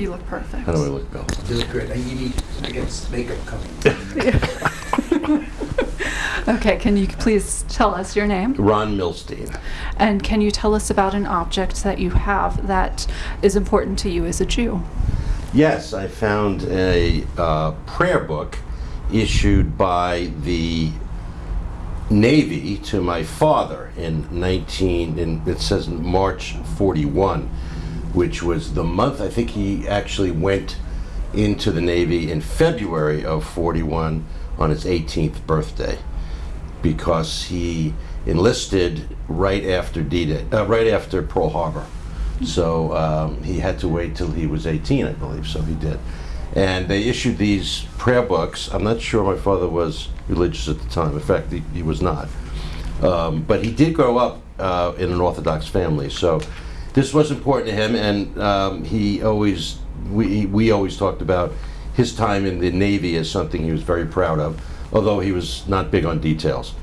You look perfect. How do I look, Bill? You look good. You need, I guess, makeup coming. Okay, can you please tell us your name? Ron Milstein. And can you tell us about an object that you have that is important to you as a Jew? Yes, I found a uh, prayer book issued by the Navy to my father in 19, in, it says March 41, which was the month, I think he actually went into the Navy in February of 41 on his 18th birthday because he enlisted right after D-Day, uh, right after Pearl Harbor. So um, he had to wait till he was 18, I believe, so he did. And they issued these prayer books. I'm not sure my father was religious at the time. In fact, he, he was not. Um, but he did grow up uh, in an Orthodox family, so this was important to him. And um, he always, we, we always talked about his time in the Navy as something he was very proud of, although he was not big on details.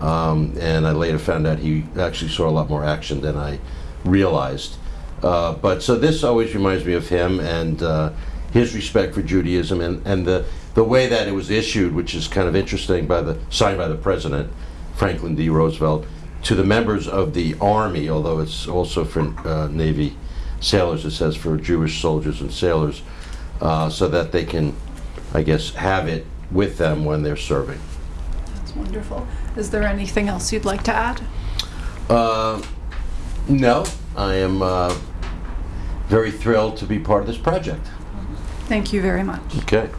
Um, and I later found out he actually saw a lot more action than I realized. Uh, but so this always reminds me of him and uh, his respect for Judaism and, and the, the way that it was issued, which is kind of interesting, by the signed by the president, Franklin D. Roosevelt, to the members of the Army, although it's also for uh, Navy sailors, it says for Jewish soldiers and sailors, uh, so that they can, I guess, have it with them when they're serving. That's wonderful. Is there anything else you'd like to add? Uh, no, I am uh, very thrilled to be part of this project. Thank you very much. Okay.